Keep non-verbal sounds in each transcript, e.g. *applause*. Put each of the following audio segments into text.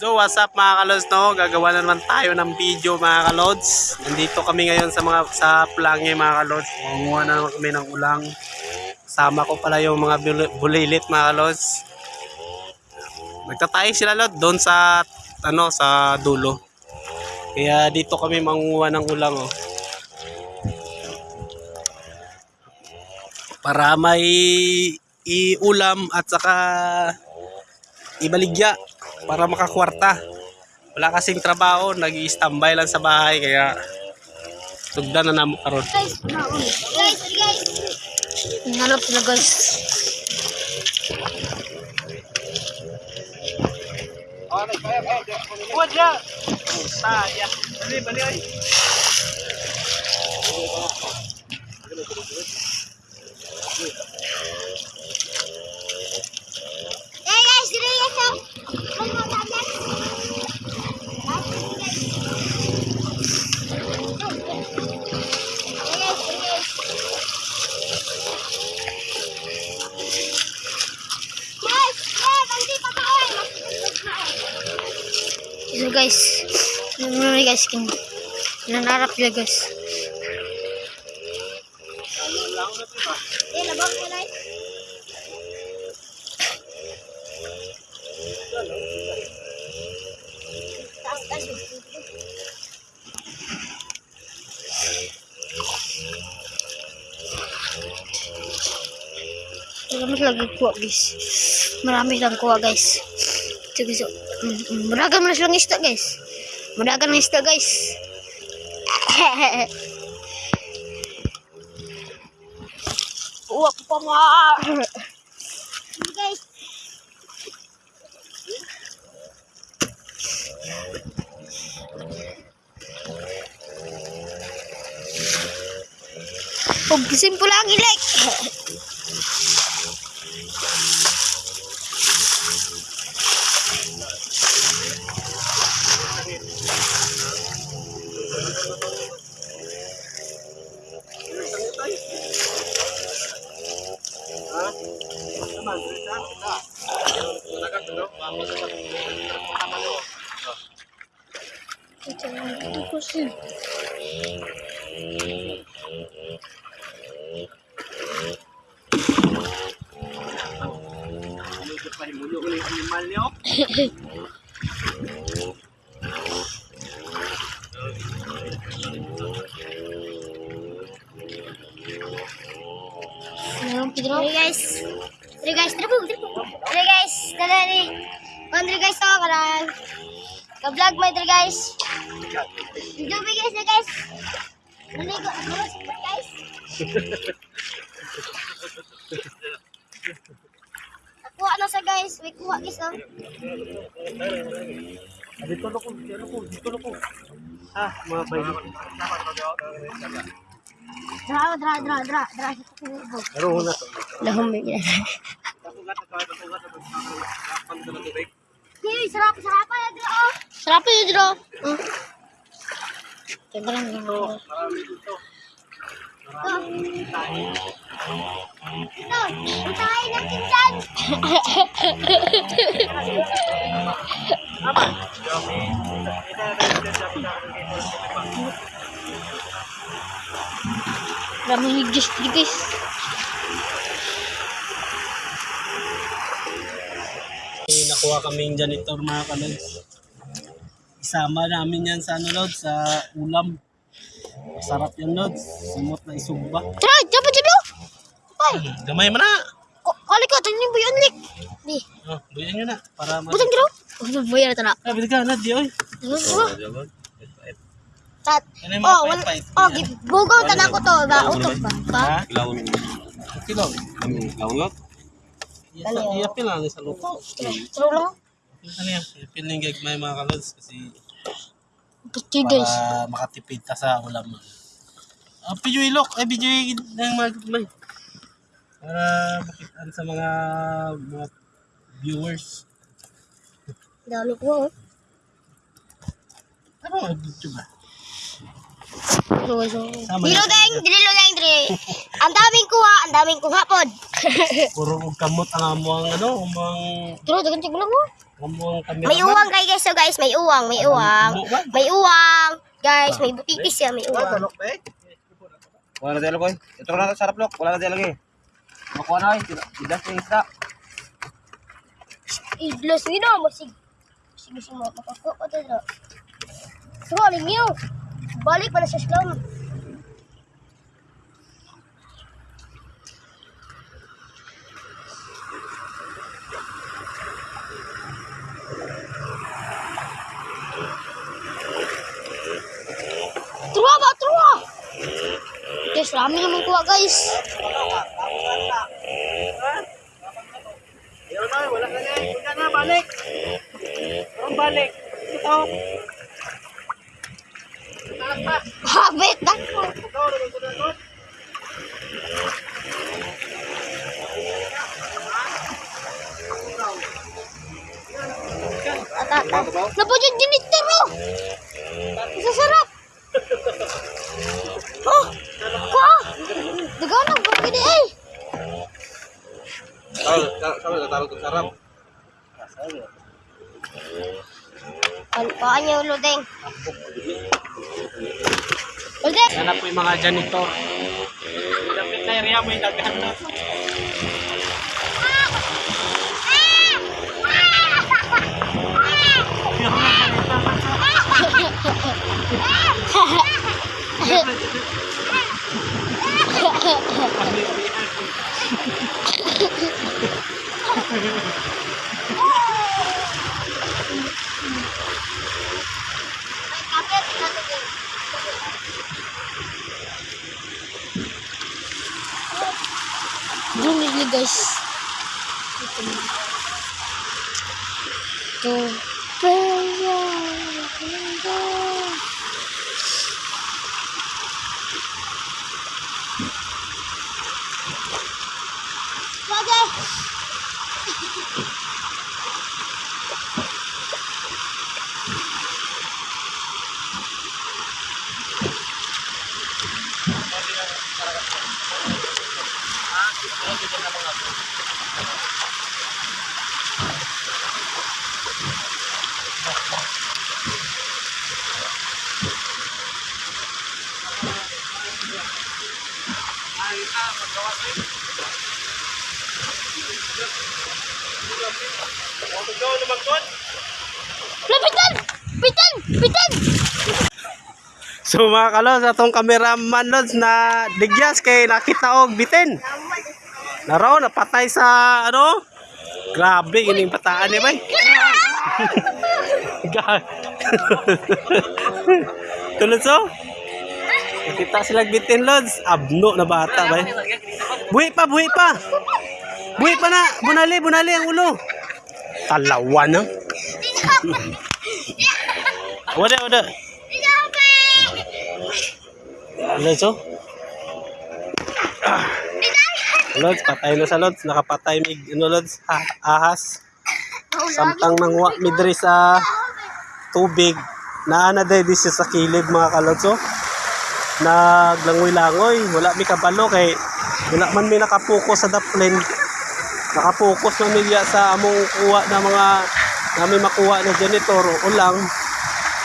So what's up mga kalods no? Gagawa na naman tayo ng video mga kalods. Nandito kami ngayon sa mga sa Plangye mga kalods. Manguha na naman kami ng ulang. Sama ko pala yung mga bul- bulilit mga kalods. Nagtatay sila lot doon sa ano sa dulo. Kaya dito kami manguha ng ulang oh. Para may iulam at saka ibaligya para makakwarta. Wala kasing trabaho, nag standby lang sa bahay kaya sugdan na namo karon. Guys. Guys, guys. Nangalap sila guys. Wala. Saya. Bali bali ay. Eh guys, dili guys. oh. Ano ba yan? Eh, guys, dili, guys. Guys, eh, nanti pa tayo. Ito guys. Ano na guys kin. Nanarap sila guys. Eh, labang ko na. Taas kasi. Marami lagi kuha guys. Marami lang kuha guys. Ito guys. oh. Mm, mm, Muragan mo na silang isda guys. Muragan ng isda guys. Uwak pa ma. Guys. Huwag simple lang ilik. Ito kasi. Medyo pahimulo ko yung animal niyo. Hey guys. Hey guys, tara po, tara po. Hey ni. Andre guys to karan. Ka-vlog mo ito guys. Dubi guys, eh, guys. Naligo, guys, guys. Kuha na sa guys, may kuha guys oh. Dito na ko, dito ko, dito na ko. Ah, mga bayo. Dra, dra, dra, dra, dra. Pero na to. Lahom mo yan. Tapugat na tayo, tapugat na tayo. Hey, sarap, sarap pa yan dra. Sarap pa yan dra. Kaya lang yung Marami dito. Ito, utahin natin dyan. Raming higis, higis. Eh, nakuha kaming janitor mga kalods. Isama namin yan sa ano lods, sa ulam. Masarap yan lods. Sumot na isugba. Tara, dapat dyan oh. Ay, Gamay mo na. ko- kali ko, tanong yung buyon lik. Di, Oh, buyan nyo na. Para ma... butang dyan oh. Oh, buyan na na. Ah, bilig ka na, di oy. Ano Tat. Ano mga Oh, wal, pait-pait? oh, bugaw tanan ko to, ba? Utok ba? Ba? Ilaw Kilo. ilaw lot. Iya, iya pila ni sa lupa. Turo lang. Ano yan? Ipil ng gagmay mga kalods kasi Pati guys. para makatipid ta sa ulam. Ah, video ilok. Ay, video ng mga gagmay. Para makitaan sa mga mga viewers. Dalo ko oh. Ano mga video ba? Dilo, dilo. Dilo deng, dilo deng, dili. Ang daming kuha, ang daming kuha pod. Puro og kamot ang amuang ano, among Turo, dagan tignan mo. amuang cameraman. May uwang kay guys, so guys, may uwang, may uwang. May uwang. Guys, may butitis siya, may uwang. Wala na dialog, oy. Ito na sarap lok. Wala na dialog eh. Makuha na, oy. Bidas yung isda. Idlos yun na, masig. Sige, sige, mga kapako ko dito. So, aling niyo. Balik pa na sa slum. Truwa ba? Truwa! Guys, rami naman kuha guys. Ayun na, wala ka na. Punta na, balik. Parang balik. Ito. Habit na. Ito, ito, ito, ito. Atata. Napa dyan janitor oh. Sasarap. Oh. Ka. Dagan na ba gini eh. Tawag, tawag, tawag, sarap. Ano pa niyo ludeng? Na po yung mga janitor. Dapat na area mo yung daghan na. Bumili guys. Ito. Pera. Pitan! So mga kalos, atong cameraman lods na digyas kay nakita og bitin. Naro, napatay sa ano? Grabe, ining pataan niya bay. *laughs* Ga- Tulad so? Nakita sila bitin lods. Abno na bata bay. Buhi pa, buhi pa. Buhi pa na. Bunali, bunali ang ulo. Talawa na. Wala, wala. Lods, oh. Ah. Lods, patay na sa Lods. Nakapatay mig, ano Lods, ah, ahas. Samtang nangwa midri sa tubig. Naana day di siya sa kilid mga kalods, oh. Naglangoy-langoy. Wala mi kabalo kay wala man mi nakapokus sa daplin. Nakapokus man mi sa among kuha na mga namin makuha na janitor ulang.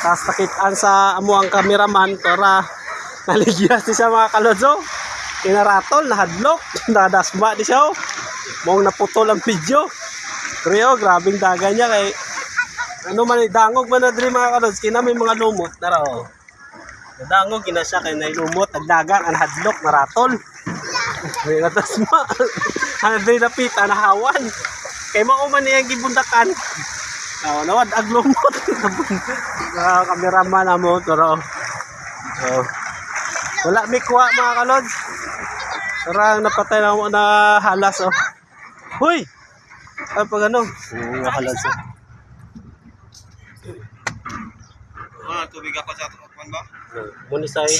Tapos nakitaan sa amo ang cameraman para naligyan siya mga kalodzo. Kinaratol, nahadlok, *laughs* nadasma di siya. oh. Mong naputol ang video. Oh, grabing daga niya kay ano man dangog man na diri mga kalods kina may mga lumot dara oh. Dangog kina siya kay nay lumot nagdagang ang hadlok naratol. May natasma. *laughs* Ano diri napita nahawan. Kay mao man niya gibundakan. Oh, nawad ag *laughs* Mga kameraman na mo toro. Oh. Wala mi kuha mga kalods. Sarang napatay na mo na halas oh. Hoy! Ay pag ano? Oo, halas oh. Ah, tubig ako sa tukuan ba? Munisay.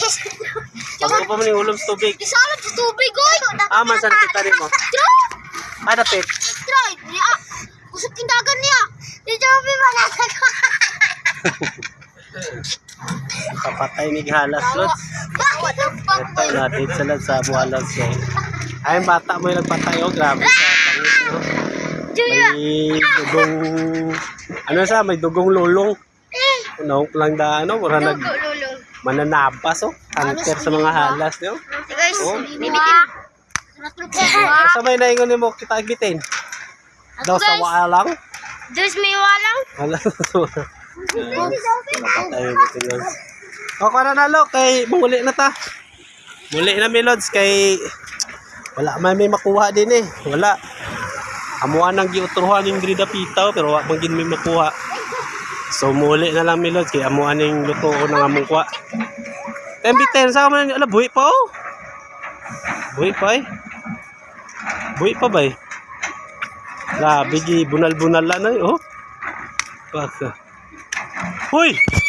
*laughs* Pag pa mo ni ulom sa tubig. Isalad sa tubig, oy! Ah, man sa nakita rin mo. Ah, dapit. Try! Niya! Kusot kindagan niya! Di Joby manasag *laughs* Kapatay ni halas lods. Ito natin sa sa buhalas eh. Ayun, bata mo yung nagpatayo. Grabe sa pangit, no? May dugong... Ano sa? May dugong lulong. Ano, lang da, ano? Mura nag... Mananabas, oh. Hunter sa mga halas, no? Guys, Oh. Sabay na ingon mo kita gitin. Daw sa guys. walang. Dos may walang. Wala. Ayun, gitin lang. O, kung na lo, kay muli na ta. Muli na Melods, kay wala man may makuha din eh. Wala. Amuan ang giutruhan yung grida pitaw, pero wala man gin may makuha. So, muli na lang Melods, kay amuan yung luto ko ng among kuha. Tembiten, sa man, ala, buhi pa oh. Buhi pa eh. Buhi pa ba eh? Gi, bunal-bunal lang na eh, oh. Baka. 喂。